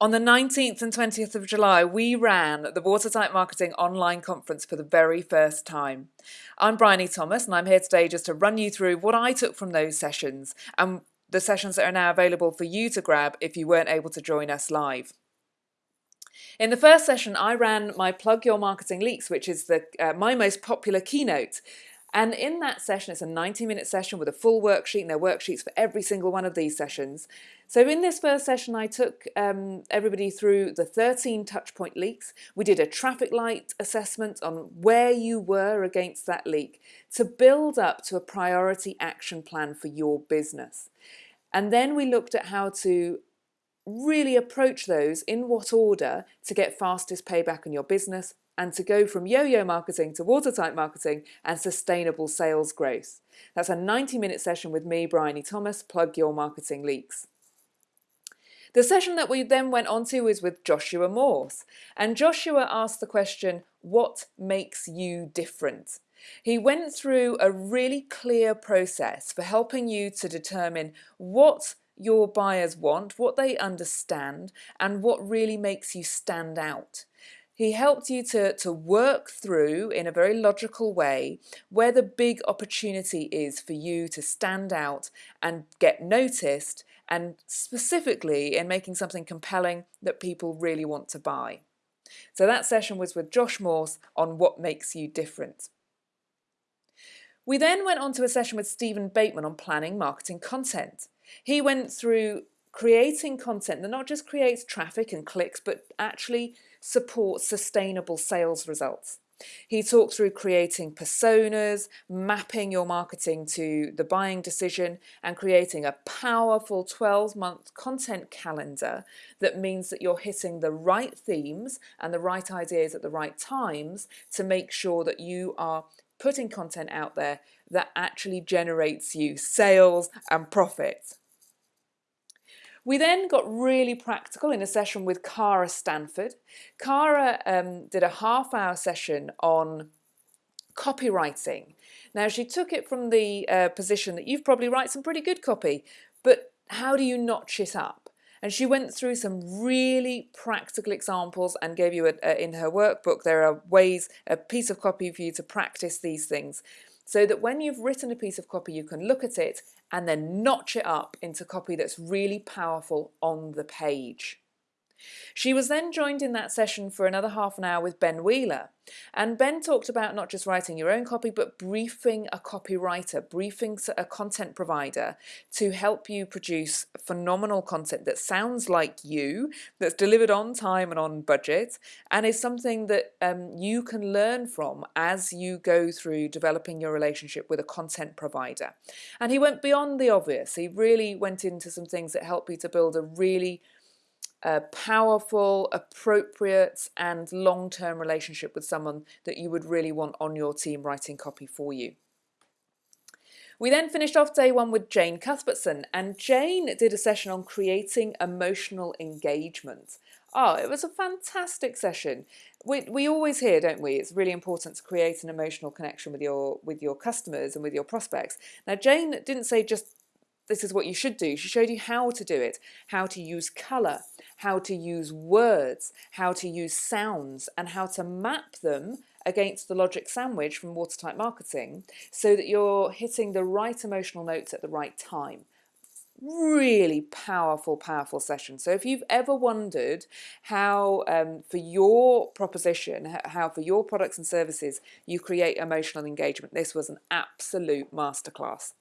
On the 19th and 20th of July, we ran the Watertight Marketing online conference for the very first time. I'm Bryony Thomas, and I'm here today just to run you through what I took from those sessions and the sessions that are now available for you to grab if you weren't able to join us live. In the first session, I ran my Plug Your Marketing Leaks, which is the, uh, my most popular keynote. And in that session, it's a 90 minute session with a full worksheet, and there are worksheets for every single one of these sessions. So in this first session, I took um, everybody through the 13 touchpoint leaks. We did a traffic light assessment on where you were against that leak to build up to a priority action plan for your business. And then we looked at how to really approach those in what order to get fastest payback on your business and to go from yo-yo marketing to watertight marketing and sustainable sales growth. That's a 90 minute session with me, Bryony Thomas, Plug Your Marketing Leaks. The session that we then went on to was with Joshua Morse. And Joshua asked the question, what makes you different? He went through a really clear process for helping you to determine what your buyers want, what they understand, and what really makes you stand out. He helped you to, to work through in a very logical way where the big opportunity is for you to stand out and get noticed, and specifically in making something compelling that people really want to buy. So that session was with Josh Morse on what makes you different. We then went on to a session with Stephen Bateman on planning marketing content. He went through creating content that not just creates traffic and clicks, but actually supports sustainable sales results. He talked through creating personas, mapping your marketing to the buying decision, and creating a powerful 12 month content calendar that means that you're hitting the right themes and the right ideas at the right times to make sure that you are putting content out there that actually generates you sales and profit. We then got really practical in a session with Cara Stanford. Cara um, did a half hour session on copywriting. Now, she took it from the uh, position that you've probably write some pretty good copy, but how do you notch it up? And she went through some really practical examples and gave you a, a, in her workbook, there are ways, a piece of copy for you to practice these things so that when you've written a piece of copy, you can look at it and then notch it up into copy that's really powerful on the page. She was then joined in that session for another half an hour with Ben Wheeler. And Ben talked about not just writing your own copy, but briefing a copywriter, briefing a content provider to help you produce phenomenal content that sounds like you, that's delivered on time and on budget, and is something that um, you can learn from as you go through developing your relationship with a content provider. And he went beyond the obvious. He really went into some things that help you to build a really a powerful, appropriate, and long term relationship with someone that you would really want on your team writing copy for you. We then finished off day one with Jane Cuthbertson, and Jane did a session on creating emotional engagement. Oh, it was a fantastic session. We, we always hear, don't we? It's really important to create an emotional connection with your with your customers and with your prospects. Now, Jane didn't say just this is what you should do. She showed you how to do it, how to use colour, how to use words, how to use sounds, and how to map them against the logic sandwich from Watertight Marketing so that you're hitting the right emotional notes at the right time. Really powerful, powerful session. So if you've ever wondered how um, for your proposition, how for your products and services you create emotional engagement, this was an absolute masterclass.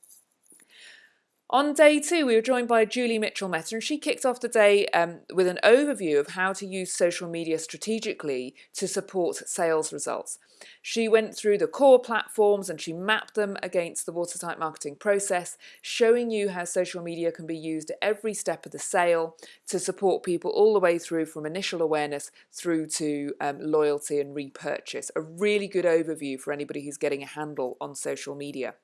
On day two, we were joined by Julie Mitchell Meta, and she kicked off the day um, with an overview of how to use social media strategically to support sales results. She went through the core platforms and she mapped them against the watertight marketing process, showing you how social media can be used at every step of the sale to support people all the way through from initial awareness through to um, loyalty and repurchase. A really good overview for anybody who's getting a handle on social media.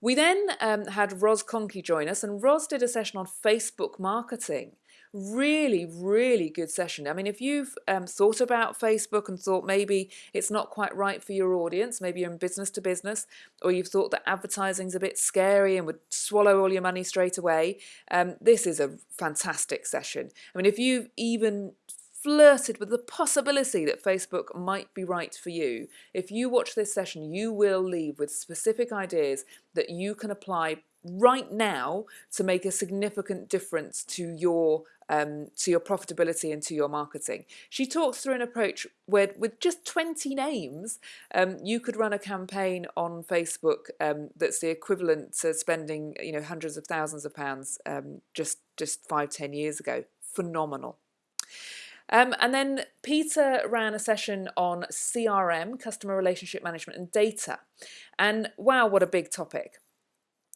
We then um, had Ros Conkey join us, and Ros did a session on Facebook marketing. really, really good session. I mean, if you've um, thought about Facebook and thought maybe it's not quite right for your audience, maybe you're in business to business, or you've thought that advertising's a bit scary and would swallow all your money straight away, um, this is a fantastic session. I mean, if you've even flirted with the possibility that Facebook might be right for you, if you watch this session, you will leave with specific ideas that you can apply right now to make a significant difference to your um, to your profitability and to your marketing. She talks through an approach where with just 20 names um, you could run a campaign on Facebook um, that's the equivalent to spending you know hundreds of thousands of pounds um, just just five ten years ago. Phenomenal. Um, and then Peter ran a session on CRM, customer relationship management and data. And wow, what a big topic.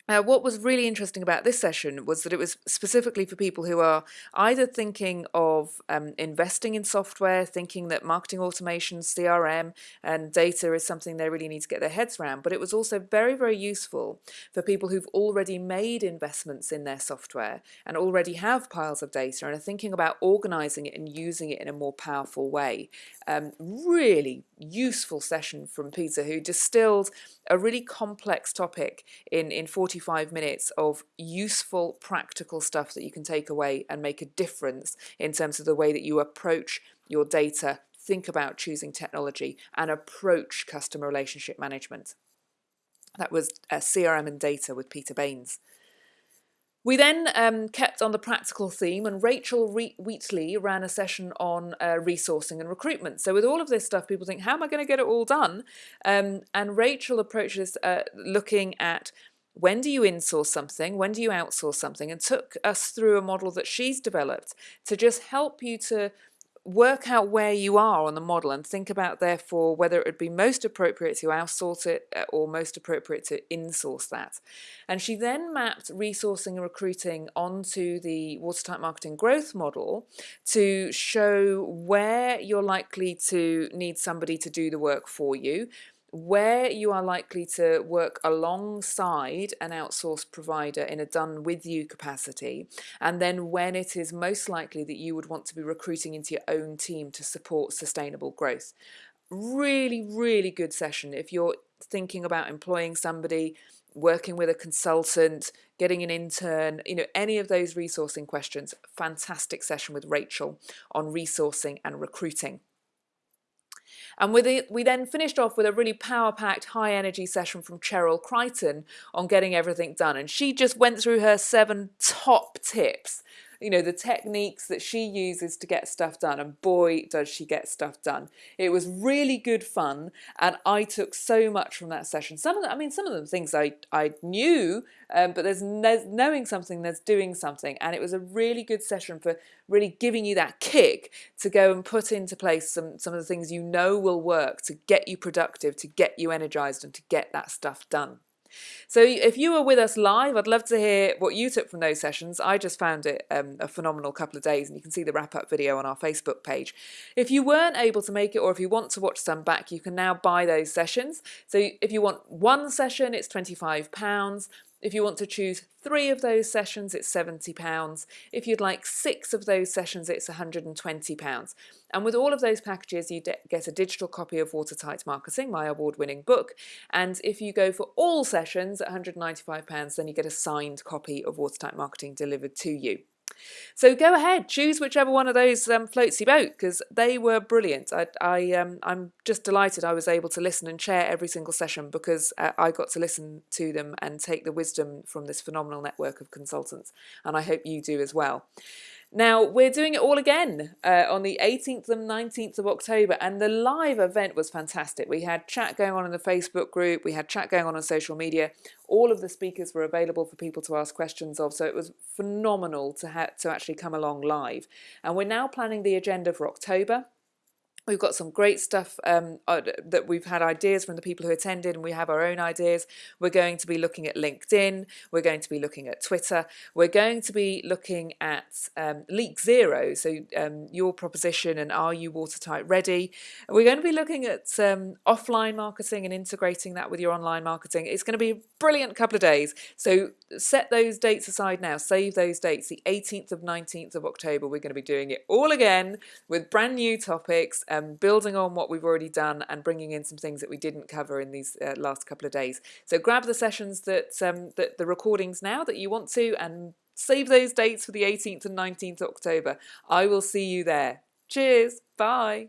Uh, what was really interesting about this session was that it was specifically for people who are either thinking of um, investing in software, thinking that marketing automation, CRM, and data is something they really need to get their heads around, but it was also very, very useful for people who've already made investments in their software and already have piles of data and are thinking about organizing it and using it in a more powerful way. Um, really useful session from Peter, who distilled a really complex topic in, in 45 minutes of useful, practical stuff that you can take away and make a difference in terms of the way that you approach your data, think about choosing technology, and approach customer relationship management. That was uh, CRM and data with Peter Baines. We then um, kept on the practical theme, and Rachel Re Wheatley ran a session on uh, resourcing and recruitment. So, with all of this stuff, people think, how am I going to get it all done? Um, and Rachel approaches uh, looking at when do you insource something, when do you outsource something, and took us through a model that she's developed to just help you to work out where you are on the model and think about therefore whether it would be most appropriate to outsource it uh, or most appropriate to insource that. And she then mapped resourcing and recruiting onto the watertight marketing growth model to show where you're likely to need somebody to do the work for you, where you are likely to work alongside an outsourced provider in a done with you capacity, and then when it is most likely that you would want to be recruiting into your own team to support sustainable growth. Really, really good session if you're thinking about employing somebody, working with a consultant, getting an intern, you know, any of those resourcing questions. Fantastic session with Rachel on resourcing and recruiting. And we then finished off with a really power-packed, high-energy session from Cheryl Crichton on getting everything done. And she just went through her seven top tips you know, the techniques that she uses to get stuff done. And boy, does she get stuff done. It was really good fun. And I took so much from that session. Some of the, I mean, some of the things I, I knew, um, but there's, there's knowing something, there's doing something. And it was a really good session for really giving you that kick to go and put into place some, some of the things you know will work to get you productive, to get you energized and to get that stuff done. So if you were with us live, I'd love to hear what you took from those sessions. I just found it um, a phenomenal couple of days and you can see the wrap-up video on our Facebook page. If you weren't able to make it or if you want to watch some back, you can now buy those sessions. So if you want one session, it's £25. If you want to choose three of those sessions, it's £70. If you'd like six of those sessions, it's £120. And with all of those packages, you get a digital copy of Watertight Marketing, my award-winning book. And if you go for all sessions at £195, then you get a signed copy of Watertight Marketing delivered to you. So go ahead, choose whichever one of those um, floats your boat because they were brilliant. I, I, um, I'm just delighted I was able to listen and share every single session because uh, I got to listen to them and take the wisdom from this phenomenal network of consultants. And I hope you do as well. Now, we're doing it all again uh, on the 18th and 19th of October, and the live event was fantastic. We had chat going on in the Facebook group, we had chat going on on social media. All of the speakers were available for people to ask questions of, so it was phenomenal to, to actually come along live. And we're now planning the agenda for October. We've got some great stuff um, uh, that we've had ideas from the people who attended, and we have our own ideas. We're going to be looking at LinkedIn. We're going to be looking at Twitter. We're going to be looking at um, Leak Zero, so um, your proposition and are you watertight ready? We're going to be looking at um, offline marketing and integrating that with your online marketing. It's going to be a brilliant couple of days. So set those dates aside now. Save those dates. The 18th of 19th of October, we're going to be doing it all again with brand new topics um, building on what we've already done and bringing in some things that we didn't cover in these uh, last couple of days. So grab the sessions that, um, that the recordings now that you want to and save those dates for the 18th and 19th October. I will see you there. Cheers. Bye.